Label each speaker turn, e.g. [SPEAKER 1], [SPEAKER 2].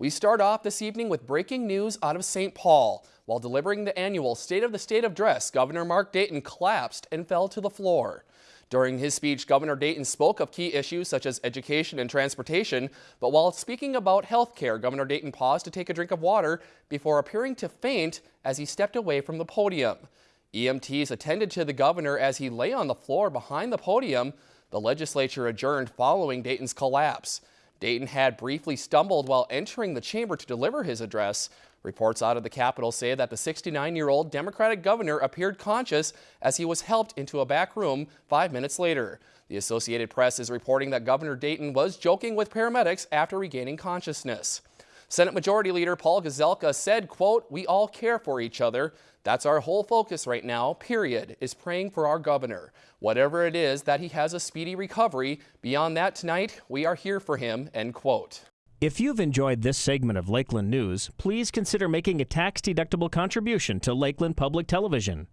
[SPEAKER 1] We start off this evening with breaking news out of St. Paul. While delivering the annual State of the State address, Governor Mark Dayton collapsed and fell to the floor. During his speech, Governor Dayton spoke of key issues such as education and transportation, but while speaking about health care, Governor Dayton paused to take a drink of water before appearing to faint as he stepped away from the podium. EMTs attended to the governor as he lay on the floor behind the podium. The legislature adjourned following Dayton's collapse. Dayton had briefly stumbled while entering the chamber to deliver his address. Reports out of the Capitol say that the 69-year-old Democratic governor appeared conscious as he was helped into a back room five minutes later. The Associated Press is reporting that Governor Dayton was joking with paramedics after regaining consciousness. Senate Majority Leader Paul Gazelka said, quote, we all care for each other. That's our whole focus right now, period, is praying for our governor. Whatever it is, that he has a speedy recovery. Beyond that tonight, we are here for him, end quote.
[SPEAKER 2] If you've enjoyed this segment of Lakeland News, please consider making a tax-deductible contribution to Lakeland Public Television.